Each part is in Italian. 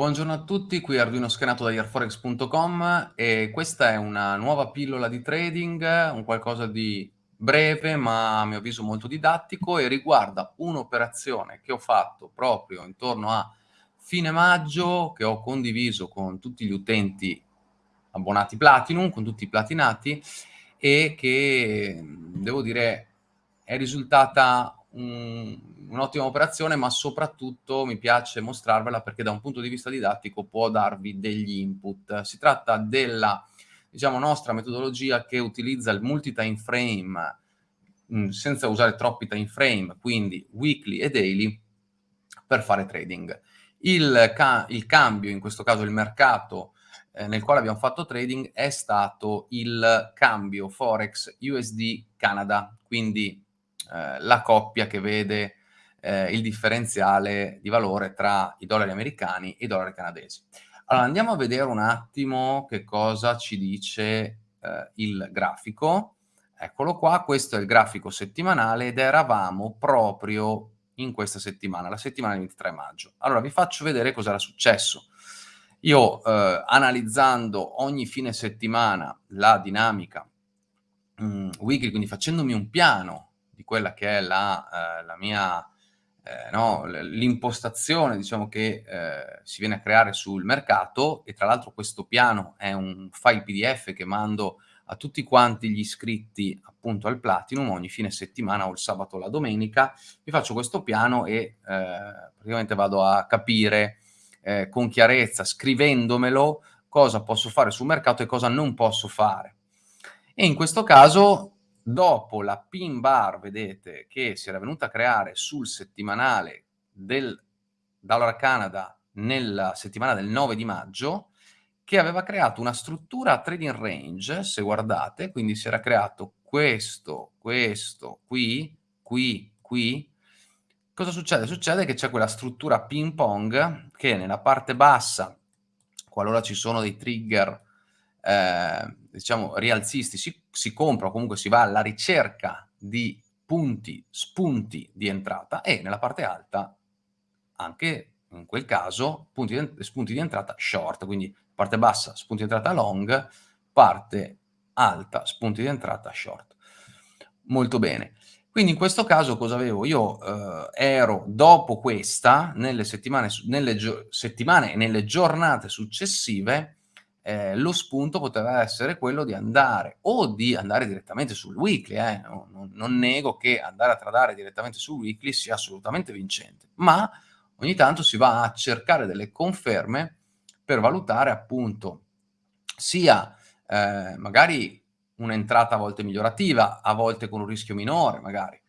Buongiorno a tutti, qui Arduino Schenato da Airforex.com e questa è una nuova pillola di trading, un qualcosa di breve ma a mio avviso molto didattico e riguarda un'operazione che ho fatto proprio intorno a fine maggio, che ho condiviso con tutti gli utenti abbonati Platinum, con tutti i platinati e che devo dire è risultata un'ottima operazione, ma soprattutto mi piace mostrarvela perché da un punto di vista didattico può darvi degli input. Si tratta della diciamo, nostra metodologia che utilizza il multi-time frame mh, senza usare troppi time frame, quindi weekly e daily, per fare trading. Il, ca il cambio, in questo caso il mercato eh, nel quale abbiamo fatto trading, è stato il cambio Forex USD Canada, quindi eh, la coppia che vede eh, il differenziale di valore tra i dollari americani e i dollari canadesi. Allora andiamo a vedere un attimo che cosa ci dice eh, il grafico. Eccolo qua, questo è il grafico settimanale ed eravamo proprio in questa settimana, la settimana del 23 maggio. Allora vi faccio vedere cosa era successo. Io eh, analizzando ogni fine settimana la dinamica mh, mm, weekly, quindi facendomi un piano di quella che è la, eh, la mia, eh, no, l'impostazione diciamo, che eh, si viene a creare sul mercato e tra l'altro questo piano è un file pdf che mando a tutti quanti gli iscritti appunto al Platinum ogni fine settimana o il sabato o la domenica, vi faccio questo piano e eh, praticamente vado a capire eh, con chiarezza, scrivendomelo, cosa posso fare sul mercato e cosa non posso fare. E in questo caso dopo la pin bar, vedete, che si era venuta a creare sul settimanale del Dollar Canada nella settimana del 9 di maggio, che aveva creato una struttura a trading range, se guardate, quindi si era creato questo, questo, qui, qui, qui. Cosa succede? Succede che c'è quella struttura ping pong che nella parte bassa, qualora ci sono dei trigger eh, diciamo, rialzisti, si, si compra o comunque si va alla ricerca di punti, spunti di entrata e nella parte alta anche in quel caso punti di, spunti di entrata short, quindi parte bassa spunti di entrata long, parte alta spunti di entrata short. Molto bene. Quindi in questo caso cosa avevo? Io eh, ero dopo questa, nelle settimane, nelle settimane e nelle giornate successive, eh, lo spunto poteva essere quello di andare o di andare direttamente sul weekly, eh, non, non, nego che andare a tradare direttamente sul weekly sia assolutamente vincente, ma ogni tanto si va a cercare delle conferme per valutare appunto sia eh, magari un'entrata a volte migliorativa, a volte con un rischio minore magari,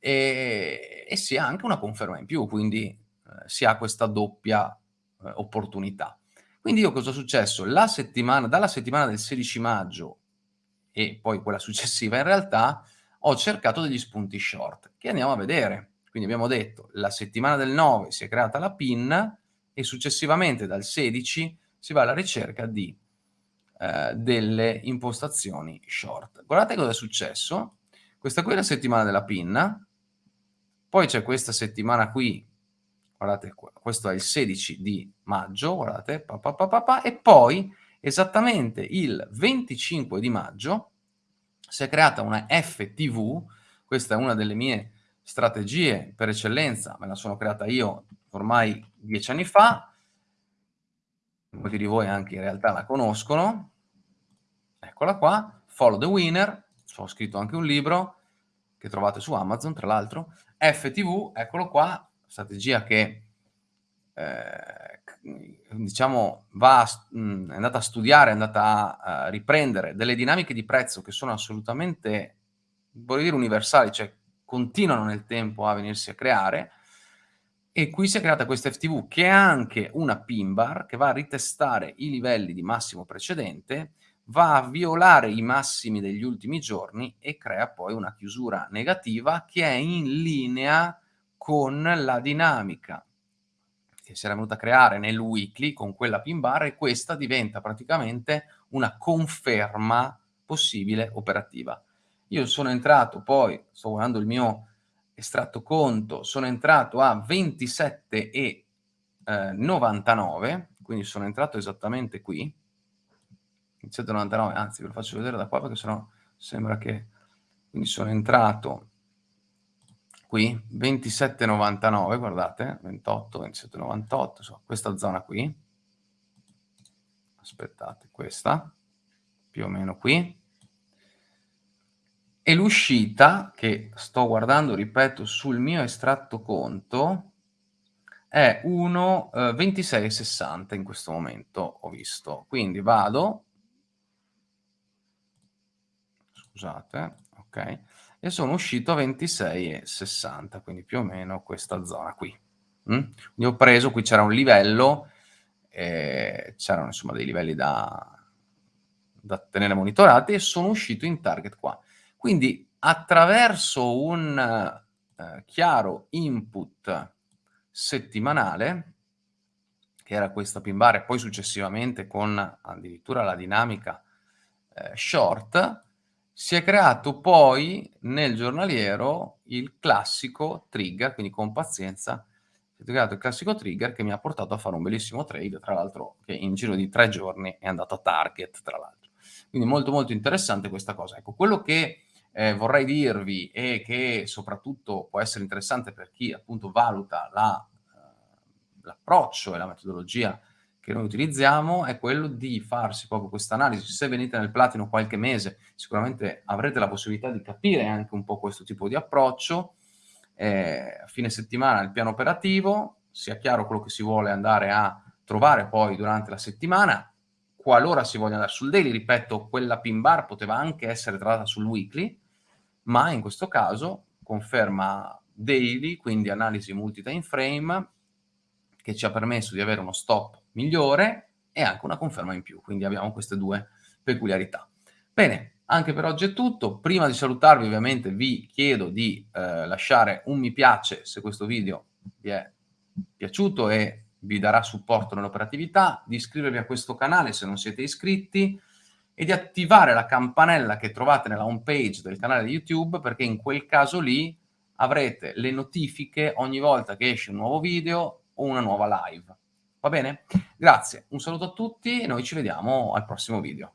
e, e sia anche una conferma in più, quindi eh, si ha questa doppia eh, opportunità. Quindi io cosa è successo? La settimana, dalla settimana del 16 maggio e poi quella successiva in realtà ho cercato degli spunti short che andiamo a vedere. Quindi abbiamo detto la settimana del 9 si è creata la PIN e successivamente dal 16 si va alla ricerca di eh, delle impostazioni short. Guardate cosa è successo. Questa qui è la settimana della PIN, poi c'è questa settimana qui guardate questo è il 16 di maggio, guardate, pa, pa, pa, e poi esattamente il 25 di maggio si è creata una FTV, questa è una delle mie strategie per eccellenza, me la sono creata io ormai dieci anni fa, molti di voi anche in realtà la conoscono, eccola qua, Follow the Winner, ho scritto anche un libro che trovate su Amazon tra l'altro, FTV, eccolo qua, strategia che eh, diciamo va, mh, è andata a studiare, è andata a, a, riprendere delle dinamiche di prezzo che sono assolutamente, voglio dire, universali, cioè continuano nel tempo a venirsi a creare, e qui si è creata questa FTV che è anche una pin bar che va a ritestare i livelli di massimo precedente, va a violare i massimi degli ultimi giorni e crea poi una chiusura negativa che è in linea con la dinamica che si era venuta a creare nel weekly con quella pin bar e questa diventa praticamente una conferma possibile operativa. Io sono entrato poi, sto guardando il mio estratto conto, sono entrato a 27 e eh, 99, quindi sono entrato esattamente qui, 27,99, anzi ve lo faccio vedere da qua perché sennò sembra che... Quindi sono entrato qui, 27,99, guardate, 28, 27,98, insomma, questa zona qui. Aspettate, questa, più o meno qui. E l'uscita, che sto guardando, ripeto, sul mio estratto conto, è 1,26,60 eh, in questo momento, ho visto. Quindi vado, scusate, ok, e sono uscito a 26,60, quindi più o meno questa zona qui. Mm? Quindi ho preso, qui c'era un livello, eh, c'erano insomma dei livelli da, da tenere monitorati e sono uscito in target qua. Quindi attraverso un eh, chiaro input settimanale, che era questa pin bar e poi successivamente con addirittura la dinamica eh, short, si è creato poi nel giornaliero il classico trigger, quindi con pazienza, si è creato il classico trigger che mi ha portato a fare un bellissimo trade, tra l'altro che in giro di tre giorni è andato a target, tra l'altro. Quindi molto molto interessante questa cosa. Ecco, quello che eh, vorrei dirvi e che soprattutto può essere interessante per chi appunto valuta la, uh, l'approccio e la metodologia che noi utilizziamo è quello di farsi proprio questa analisi. Se venite nel platino qualche mese, sicuramente avrete la possibilità di capire anche un po' questo tipo di approccio. Eh, a fine settimana il piano operativo, sia chiaro quello che si vuole andare a trovare poi durante la settimana. Qualora si voglia andare sul daily, ripeto, quella pin bar poteva anche essere trattata sul weekly, ma in questo caso conferma daily, quindi analisi multi-time frame, che ci ha permesso di avere uno stop migliore e anche una conferma in più, quindi abbiamo queste due peculiarità. Bene, anche per oggi è tutto. Prima di salutarvi ovviamente vi chiedo di eh, lasciare un mi piace se questo video vi è piaciuto e vi darà supporto nell'operatività, di iscrivervi a questo canale se non siete iscritti e di attivare la campanella che trovate nella home page del canale di YouTube perché in quel caso lì avrete le notifiche ogni volta che esce un nuovo video o una nuova live. Va bene? Grazie, un saluto a tutti e noi ci vediamo al prossimo video.